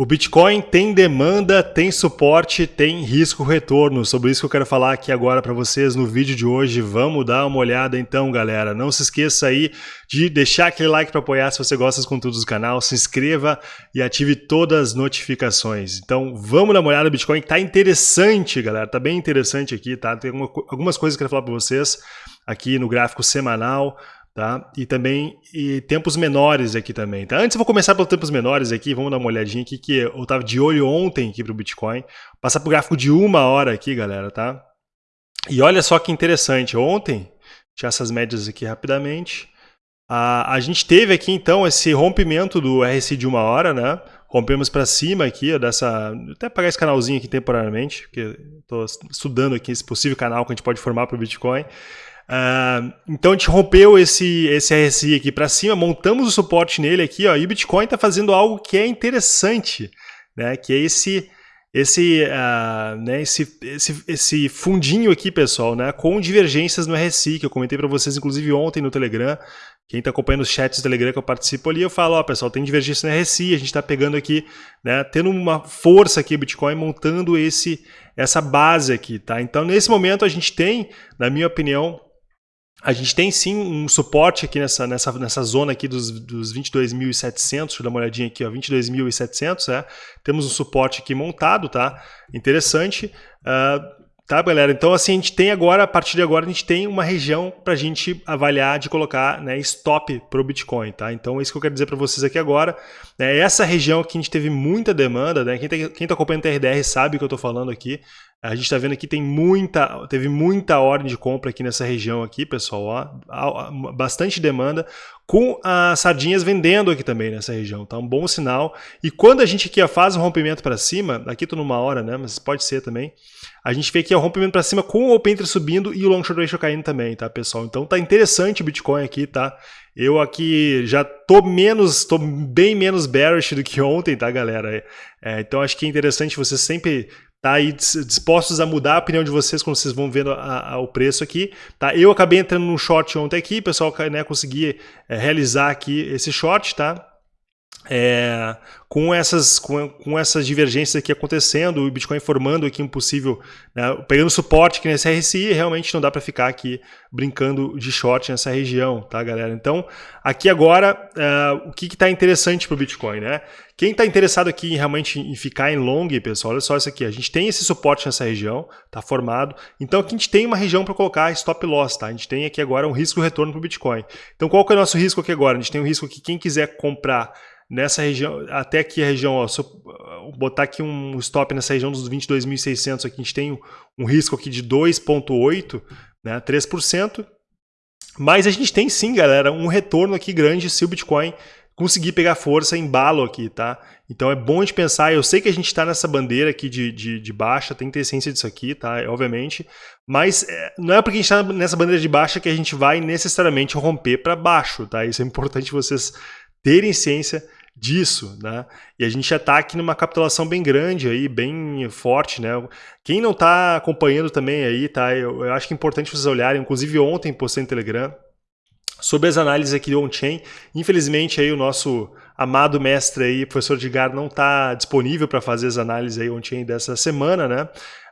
O Bitcoin tem demanda, tem suporte, tem risco retorno. Sobre isso que eu quero falar aqui agora para vocês no vídeo de hoje. Vamos dar uma olhada então, galera. Não se esqueça aí de deixar aquele like para apoiar se você gosta dos conteúdos do canal, se inscreva e ative todas as notificações. Então, vamos dar uma olhada no Bitcoin. Tá interessante, galera. Tá bem interessante aqui, tá? Tem algumas coisas que eu quero falar para vocês aqui no gráfico semanal. Tá? E também e tempos menores aqui também. Tá? Antes eu vou começar pelos tempos menores aqui, vamos dar uma olhadinha aqui, que eu estava de olho ontem aqui para o Bitcoin. Passar para o gráfico de uma hora aqui, galera, tá? E olha só que interessante, ontem, deixar essas médias aqui rapidamente, a, a gente teve aqui então esse rompimento do RSI de uma hora, né? Rompemos para cima aqui, ó, dessa. Até apagar esse canalzinho aqui temporariamente, porque estou estudando aqui esse possível canal que a gente pode formar para o Bitcoin. Uh, então a gente rompeu esse, esse RSI aqui para cima, montamos o suporte nele aqui, ó, e o Bitcoin está fazendo algo que é interessante, né, que é esse, esse, uh, né, esse, esse, esse fundinho aqui, pessoal, né, com divergências no RSI, que eu comentei para vocês, inclusive ontem no Telegram, quem está acompanhando os chats do Telegram que eu participo ali, eu falo, ó, pessoal, tem divergência no RSI, a gente está pegando aqui, né, tendo uma força aqui o Bitcoin, montando esse, essa base aqui, tá? Então, nesse momento, a gente tem, na minha opinião, a gente tem sim um suporte aqui nessa, nessa, nessa zona aqui dos, dos 22.700, deixa eu dar uma olhadinha aqui, 22.700, é. temos um suporte aqui montado, tá? Interessante. Uh, tá, galera? Então, assim, a gente tem agora, a partir de agora, a gente tem uma região para a gente avaliar de colocar né, stop para o Bitcoin, tá? Então, é isso que eu quero dizer para vocês aqui agora. É essa região que a gente teve muita demanda, né? Quem está tá acompanhando o TRDR sabe o que eu estou falando aqui. A gente está vendo aqui tem muita, teve muita ordem de compra aqui nessa região aqui, pessoal, ó, bastante demanda, com as sardinhas vendendo aqui também nessa região, tá? Um bom sinal. E quando a gente aqui faz um rompimento para cima, aqui estou numa hora, né? Mas pode ser também. A gente vê aqui o rompimento para cima com o Open Interest subindo e o Long Short Ratio caindo também, tá, pessoal? Então tá interessante o Bitcoin aqui, tá? Eu aqui já tô menos, tô bem menos bearish do que ontem, tá, galera? É, então acho que é interessante você sempre tá aí dispostos a mudar a opinião de vocês quando vocês vão vendo a, a, o preço aqui, tá? Eu acabei entrando num short ontem aqui, pessoal, né, consegui é, realizar aqui esse short, tá? É, com, essas, com, com, essas divergências aqui acontecendo, o Bitcoin formando aqui um possível, né, pegando suporte aqui nesse RSI, realmente não dá para ficar aqui brincando de short nessa região, tá galera? Então, aqui agora, uh, o que está interessante para o Bitcoin, né? Quem está interessado aqui em, realmente em ficar em long, pessoal, olha só isso aqui, a gente tem esse suporte nessa região, tá formado, então aqui a gente tem uma região para colocar stop loss, tá? A gente tem aqui agora um risco retorno para o Bitcoin. Então, qual que é o nosso risco aqui agora? A gente tem um risco que quem quiser comprar nessa região, até aqui a região, ó, se eu botar aqui um stop nessa região dos 22.600, aqui a gente tem um, um risco aqui de 2,8%, né, 3%, mas a gente tem sim, galera, um retorno aqui grande se o Bitcoin conseguir pegar força em balo aqui, tá? Então é bom gente pensar, eu sei que a gente está nessa bandeira aqui de, de, de, baixa, tem que ter ciência disso aqui, tá? Obviamente, mas é, não é porque a gente está nessa bandeira de baixa que a gente vai necessariamente romper para baixo, tá? Isso é importante vocês terem ciência disso, né? E a gente já está aqui numa capitulação bem grande aí, bem forte, né? Quem não está acompanhando também aí, tá? Eu, eu, acho que é importante vocês olharem, inclusive ontem postei no Telegram, sobre as análises aqui do on-chain. Infelizmente aí o nosso amado mestre aí, professor Edgar, não está disponível para fazer as análises aí on-chain dessa semana, né?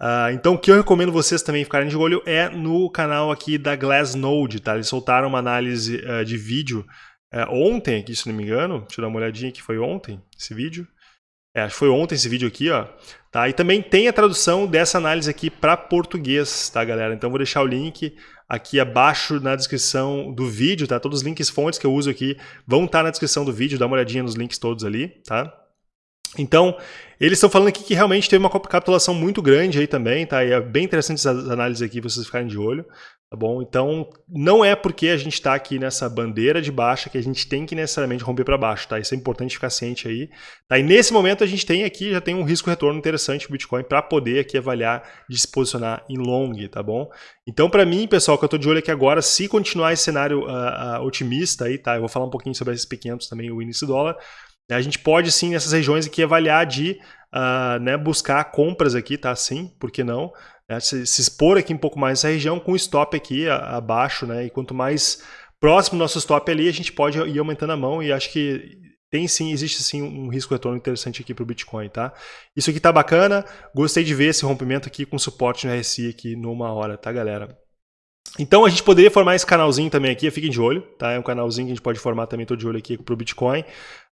Uh, então o que eu recomendo vocês também ficarem de olho é no canal aqui da Glassnode, tá? Eles soltaram uma análise uh, de vídeo é, ontem aqui, se não me engano, deixa eu dar uma olhadinha que foi ontem esse vídeo. É, foi ontem esse vídeo aqui, ó. Tá? E também tem a tradução dessa análise aqui para português, tá, galera? Então vou deixar o link aqui abaixo na descrição do vídeo, tá? Todos os links fontes que eu uso aqui vão estar tá na descrição do vídeo, dá uma olhadinha nos links todos ali, tá? Então, eles estão falando aqui que realmente teve uma capitulação muito grande aí também, tá? E é bem interessante essas análises aqui, vocês ficarem de olho, tá bom? Então, não é porque a gente está aqui nessa bandeira de baixa que a gente tem que necessariamente romper para baixo, tá? Isso é importante ficar ciente aí. Tá? E nesse momento a gente tem aqui, já tem um risco-retorno interessante o Bitcoin para poder aqui avaliar de se posicionar em long, tá bom? Então, para mim, pessoal, que eu estou de olho aqui agora, se continuar esse cenário uh, uh, otimista aí, tá? Eu vou falar um pouquinho sobre esses pequenos também, o do dólar, a gente pode sim nessas regiões aqui avaliar de uh, né, buscar compras aqui, tá? Sim, por que não? É, se, se, expor aqui um pouco mais nessa região com stop aqui a, abaixo, né? E quanto mais próximo nosso stop ali, a gente pode ir aumentando a mão e acho que tem sim, existe sim um risco retorno interessante aqui para o Bitcoin, tá? Isso aqui tá bacana, gostei de ver esse rompimento aqui com suporte no RSI aqui numa hora, tá galera? Então a gente poderia formar esse canalzinho também aqui, fiquem de olho, tá? É um canalzinho que a gente pode formar também, tô de olho aqui para o Bitcoin.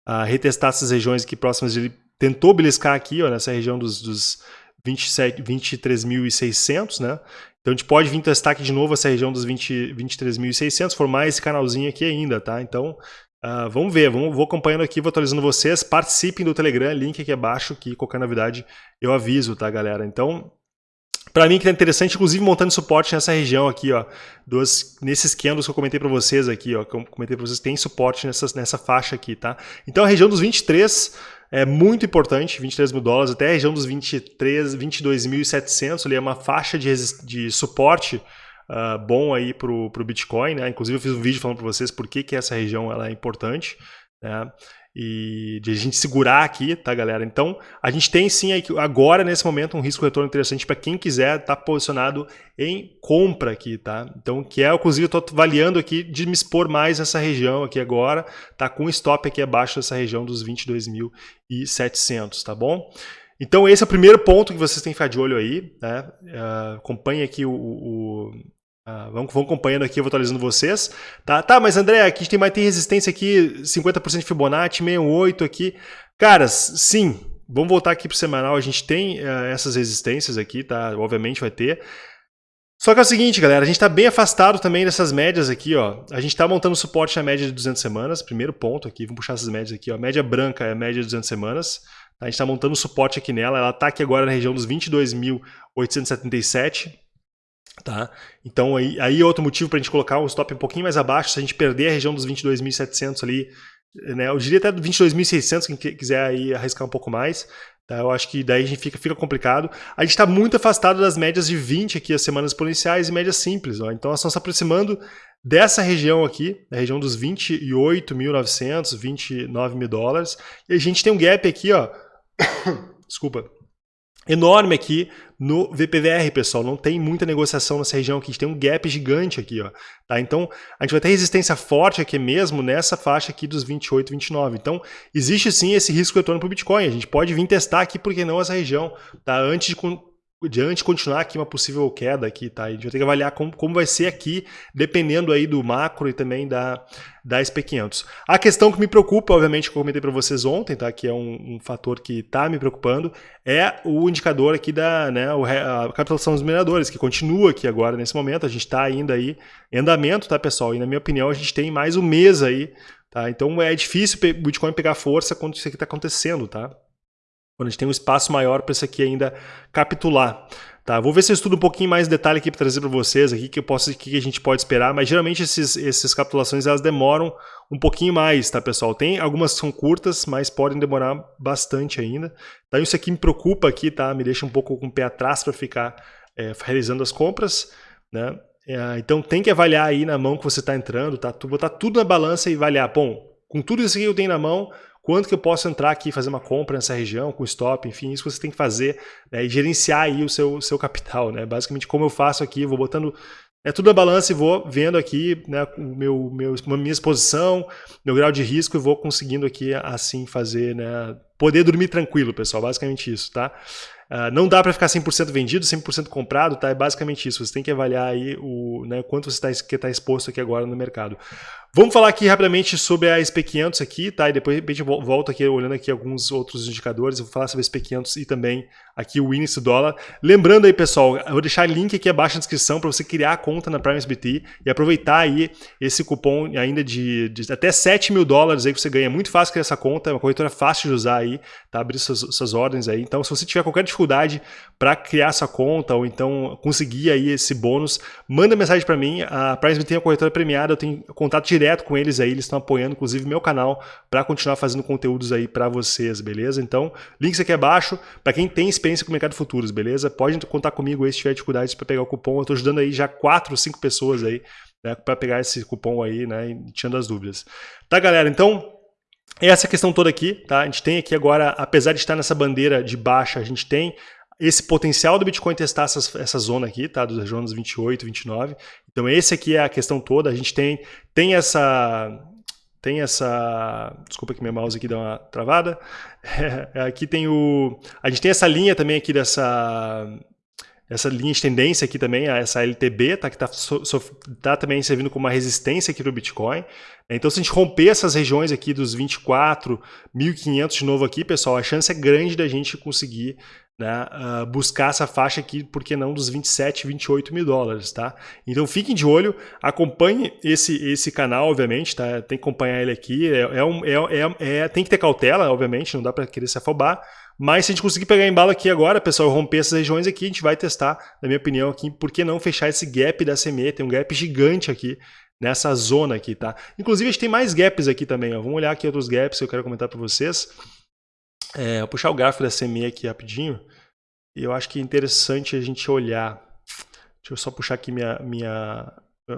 Uh, retestar essas regiões aqui próximas, ele tentou beliscar aqui, ó, nessa região dos, dos 23.600, né? Então a gente pode vir testar aqui de novo essa região dos 23.600, formar esse canalzinho aqui ainda, tá? Então Uh, vamos ver, vamos, vou acompanhando aqui, vou atualizando vocês. Participem do Telegram, link aqui abaixo, que qualquer novidade eu aviso, tá, galera? Então, para mim que tá interessante, inclusive montando suporte nessa região aqui, ó, dos, nesses candles que eu comentei para vocês aqui, ó, que eu comentei para vocês, tem suporte nessa, nessa faixa aqui, tá? Então a região dos 23 é muito importante, 23 mil dólares, até a região dos 23, 22.700, ali é uma faixa de, de suporte uh, bom aí para o Bitcoin, né? Inclusive eu fiz um vídeo falando para vocês por que, que essa região ela é importante, né? E de a gente segurar aqui, tá, galera? Então, a gente tem sim agora, nesse momento, um risco retorno interessante para quem quiser estar tá posicionado em compra aqui, tá? Então, que é, inclusive, eu estou avaliando aqui de me expor mais nessa região aqui agora, tá? Com stop aqui abaixo dessa região dos 22.700, tá bom? Então, esse é o primeiro ponto que vocês têm que ficar de olho aí, né? Uh, acompanhe aqui o, o ah, vamos, vamos acompanhando aqui, eu vou atualizando vocês. Tá, tá mas André, aqui a gente tem, mais, tem resistência aqui, 50% de Fibonacci, 68 aqui. Caras, sim, vamos voltar aqui para o semanal, a gente tem uh, essas resistências aqui, tá? Obviamente vai ter. Só que é o seguinte, galera, a gente está bem afastado também dessas médias aqui, ó. A gente está montando suporte na média de 200 semanas, primeiro ponto aqui, vamos puxar essas médias aqui, ó. Média branca é a média de 200 semanas. Tá? A gente está montando suporte aqui nela, ela está aqui agora na região dos 22.877. Tá? Então aí, aí é outro motivo para a gente colocar um stop um pouquinho mais abaixo, se a gente perder a região dos 22.700 ali, né, eu diria até 22.600, quem quiser aí arriscar um pouco mais, tá? eu acho que daí a gente fica, fica complicado. A gente está muito afastado das médias de 20 aqui, as semanas exponenciais e médias simples, ó. então nós estamos se aproximando dessa região aqui, a região dos 28.900, 29 mil dólares, e a gente tem um gap aqui, ó, desculpa, enorme aqui no VPVR, pessoal. Não tem muita negociação nessa região aqui. A gente tem um gap gigante aqui, ó. Tá? Então, a gente vai ter resistência forte aqui mesmo nessa faixa aqui dos 28, 29. Então, existe sim esse risco retorno para o Bitcoin. A gente pode vir testar aqui, por que não, essa região, tá? Antes de diante continuar aqui uma possível queda aqui, tá? A gente vai ter que avaliar como, como vai ser aqui, dependendo aí do macro e também da, da SP500. A questão que me preocupa, obviamente, que eu comentei para vocês ontem, tá? Que é um, um fator que está me preocupando, é o indicador aqui da, né, a capitalização dos mineradores, que continua aqui agora nesse momento, a gente está ainda aí em andamento, tá, pessoal? E na minha opinião, a gente tem mais um mês aí, tá? Então é difícil o Bitcoin pegar força quando isso aqui está acontecendo, tá? Quando a gente tem um espaço maior para isso aqui ainda capitular. Tá, vou ver se eu estudo um pouquinho mais detalhe aqui para trazer para vocês aqui que eu posso que a gente pode esperar, mas geralmente esses, essas capitulações elas demoram um pouquinho mais, tá pessoal? Tem algumas são curtas, mas podem demorar bastante ainda. Então isso aqui me preocupa aqui, tá? Me deixa um pouco com o pé atrás para ficar é, realizando as compras, né? É, então tem que avaliar aí na mão que você está entrando, tá? Botar tudo na balança e avaliar, bom, com tudo isso que eu tenho na mão, quanto que eu posso entrar aqui e fazer uma compra nessa região com stop, enfim, isso você tem que fazer né, e gerenciar aí o seu, seu capital, né? Basicamente como eu faço aqui, vou botando é tudo na balança e vou vendo aqui né, meu, meu, minha exposição, meu grau de risco e vou conseguindo aqui assim fazer, né, poder dormir tranquilo, pessoal, basicamente isso, tá? Uh, não dá para ficar 100% vendido, 100% comprado, tá? É basicamente isso. Você tem que avaliar aí o né, quanto você está tá exposto aqui agora no mercado. Vamos falar aqui rapidamente sobre a SP500 aqui, tá? E depois a gente volta aqui olhando aqui alguns outros indicadores. Eu vou falar sobre a SP500 e também aqui o índice dólar. Lembrando aí, pessoal, eu vou deixar link aqui abaixo na descrição para você criar a conta na Prime SBT e aproveitar aí esse cupom ainda de, de até 7 mil dólares aí que você ganha. É muito fácil criar essa conta, é uma corretora fácil de usar aí, tá? Abrir suas, suas ordens aí. Então, se você tiver qualquer dificuldade para criar essa conta ou então conseguir aí esse bônus, manda mensagem para mim. A Prime SBT é uma corretora premiada, eu tenho contato direto direto com eles aí, eles estão apoiando inclusive meu canal para continuar fazendo conteúdos aí para vocês, beleza? Então, links aqui abaixo para quem tem experiência com o mercado futuros, beleza? Pode contar comigo aí se tiver dificuldades para pegar o cupom. Eu estou ajudando aí já quatro, cinco pessoas aí né, para pegar esse cupom aí, né, tirando as dúvidas. Tá, galera? Então, essa questão toda aqui, tá? A gente tem aqui agora, apesar de estar nessa bandeira de baixa, a gente tem esse potencial do Bitcoin testar essas, essa zona aqui, tá? Dos zonas 28, 29. Então esse aqui é a questão toda. A gente tem, tem essa tem essa... Desculpa que meu mouse aqui deu uma travada. É, aqui tem o... A gente tem essa linha também aqui dessa... Essa linha de tendência aqui também, essa LTB, tá, que está tá também servindo como uma resistência aqui para o Bitcoin. Então, se a gente romper essas regiões aqui dos 24.500 de novo aqui, pessoal, a chance é grande da gente conseguir né, uh, buscar essa faixa aqui, por que não dos 27, 28 mil dólares, tá? Então fiquem de olho, acompanhe esse, esse canal, obviamente, tá? Tem que acompanhar ele aqui, é, é, um, é, é, é tem que ter cautela, obviamente, não dá para querer se afobar, mas se a gente conseguir pegar embalo aqui agora, pessoal, romper essas regiões aqui, a gente vai testar, na minha opinião, aqui, por que não fechar esse gap da CME, tem um gap gigante aqui, nessa zona aqui, tá? Inclusive, a gente tem mais gaps aqui também, ó. Vamos olhar aqui outros gaps que eu quero comentar para vocês. É, vou puxar o gráfico da CME aqui rapidinho. E eu acho que é interessante a gente olhar. Deixa eu só puxar aqui minha, minha,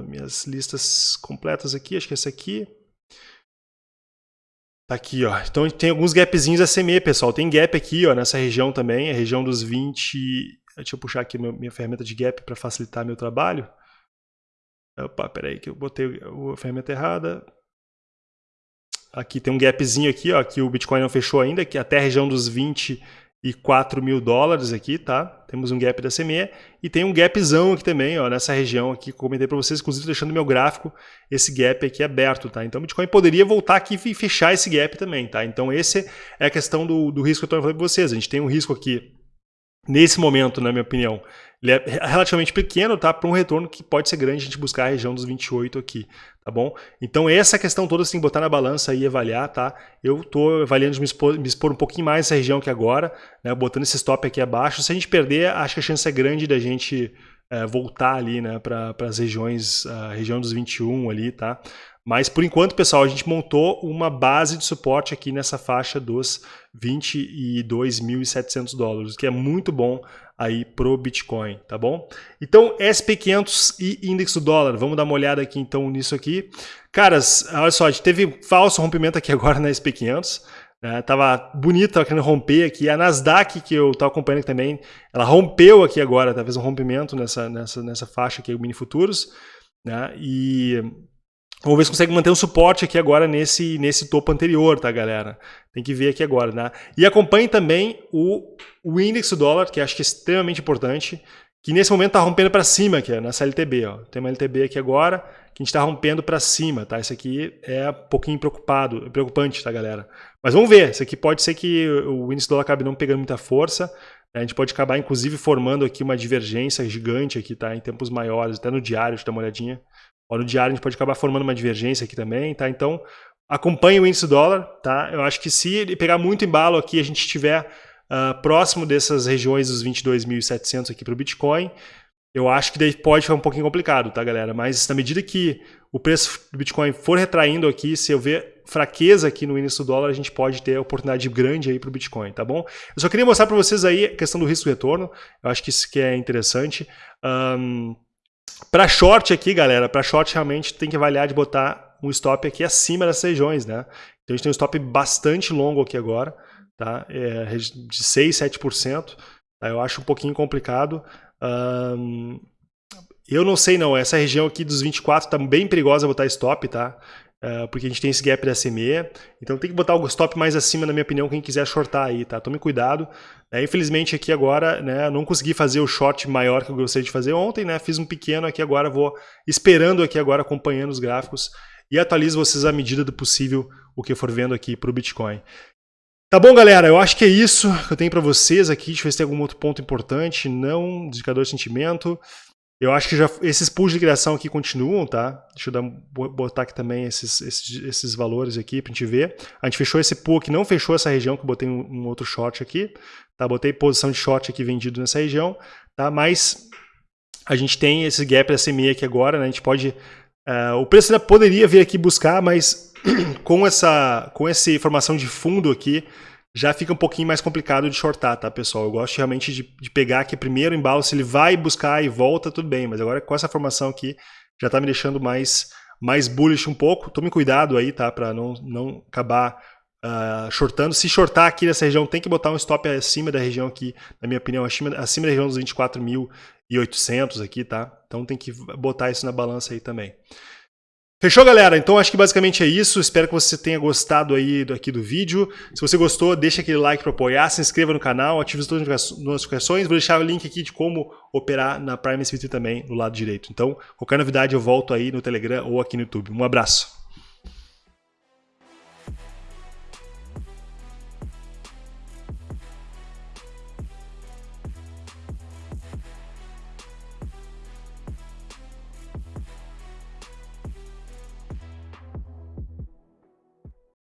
minhas listas completas aqui. Acho que essa aqui. Tá aqui, ó. Então tem alguns gapzinhos da CME, pessoal. Tem gap aqui, ó, nessa região também, a região dos 20. Deixa eu puxar aqui minha ferramenta de gap para facilitar meu trabalho. Opa, peraí que eu botei a ferramenta errada. Aqui tem um gapzinho aqui, ó, que o Bitcoin não fechou ainda, que é até a região dos 24 mil dólares aqui, tá? Temos um gap da CME e tem um gapzão aqui também, ó, nessa região aqui que comentei para vocês, inclusive deixando meu gráfico esse gap aqui aberto, tá? Então o Bitcoin poderia voltar aqui e fechar esse gap também, tá? Então esse é a questão do, do risco que eu falando para vocês. A gente tem um risco aqui nesse momento, na minha opinião, ele é relativamente pequeno, tá? Para um retorno que pode ser grande a gente buscar a região dos 28 aqui, tá bom? Então essa questão toda que botar na balança e avaliar, tá? Eu estou avaliando de me expor, me expor, um pouquinho mais nessa região que agora, né? Botando esse stop aqui abaixo. Se a gente perder, acho que a chance é grande da gente é, voltar ali, né? Para as regiões, a região dos 21 ali, tá? Mas por enquanto, pessoal, a gente montou uma base de suporte aqui nessa faixa dos 22.700 dólares, que é muito bom aí pro Bitcoin, tá bom? Então, SP500 e índice do dólar, vamos dar uma olhada aqui então nisso aqui. Caras, olha só, a gente teve falso rompimento aqui agora na SP500, né? Tava bonito, tava querendo romper aqui. A Nasdaq, que eu tava acompanhando também, ela rompeu aqui agora, talvez um rompimento nessa, nessa, nessa faixa aqui, o mini futuros, né? E Vamos ver se consegue manter um suporte aqui agora nesse, nesse topo anterior, tá, galera? Tem que ver aqui agora, né? E acompanhe também o, o índice do dólar, que acho que é extremamente importante, que nesse momento está rompendo para cima aqui, nessa LTB. Ó. Tem uma LTB aqui agora, que a gente está rompendo para cima, tá? Isso aqui é um pouquinho preocupado, preocupante, tá, galera? Mas vamos ver, isso aqui pode ser que o índice do dólar acabe não pegando muita força, né? a gente pode acabar, inclusive, formando aqui uma divergência gigante aqui, tá? Em tempos maiores, até no diário, deixa eu dar uma olhadinha. No diário a gente pode acabar formando uma divergência aqui também, tá? Então, acompanhe o índice dólar, tá? Eu acho que se ele pegar muito embalo aqui, a gente estiver uh, próximo dessas regiões dos 22.700 aqui para o Bitcoin, eu acho que daí pode ficar um pouquinho complicado, tá, galera? Mas na medida que o preço do Bitcoin for retraindo aqui, se eu ver fraqueza aqui no índice do dólar, a gente pode ter oportunidade grande aí para o Bitcoin, tá bom? Eu só queria mostrar para vocês aí a questão do risco-retorno, eu acho que isso que é interessante. Um, para short aqui, galera, para short realmente tem que avaliar de botar um stop aqui acima das regiões, né? Então a gente tem um stop bastante longo aqui agora, tá? É de 6, 7%. Tá? Eu acho um pouquinho complicado. Um, eu não sei não, essa região aqui dos 24 tá bem perigosa botar stop, tá? Uh, porque a gente tem esse gap da CME, então tem que botar o stop mais acima, na minha opinião, quem quiser shortar aí, tá? Tome cuidado. É, infelizmente aqui agora, né, não consegui fazer o short maior que eu gostaria de fazer ontem, né? Fiz um pequeno aqui agora, vou esperando aqui agora, acompanhando os gráficos e atualizo vocês à medida do possível o que eu for vendo aqui para o Bitcoin. Tá bom, galera? Eu acho que é isso que eu tenho para vocês aqui. Deixa eu ver se tem algum outro ponto importante. Não, indicador de sentimento. Eu acho que já esses pools de criação aqui continuam, tá? Deixa eu dar, botar aqui também esses, esses, esses valores aqui para a gente ver. A gente fechou esse pool aqui, não fechou essa região, que eu botei um, um, outro short aqui. Tá? Botei posição de short aqui vendido nessa região, tá? Mas a gente tem esse gap SMA aqui agora, né? A gente pode... Uh, o preço ainda poderia vir aqui buscar, mas com essa, com essa informação de fundo aqui, já fica um pouquinho mais complicado de shortar, tá, pessoal? Eu gosto realmente de, de pegar aqui primeiro o embalo, se ele vai buscar e volta, tudo bem, mas agora com essa formação aqui, já tá me deixando mais, mais bullish um pouco. Tome cuidado aí, tá, para não, não acabar uh, shortando. Se shortar aqui nessa região, tem que botar um stop acima da região aqui, na minha opinião, acima, acima da região dos 24.800 aqui, tá? Então tem que botar isso na balança aí também. Fechou, galera? Então acho que basicamente é isso. Espero que você tenha gostado aí do, aqui do vídeo. Se você gostou, deixa aquele like para apoiar, se inscreva no canal, ative as notificações. Vou deixar o link aqui de como operar na Prime SBT também no lado direito. Então, qualquer novidade eu volto aí no Telegram ou aqui no YouTube. Um abraço.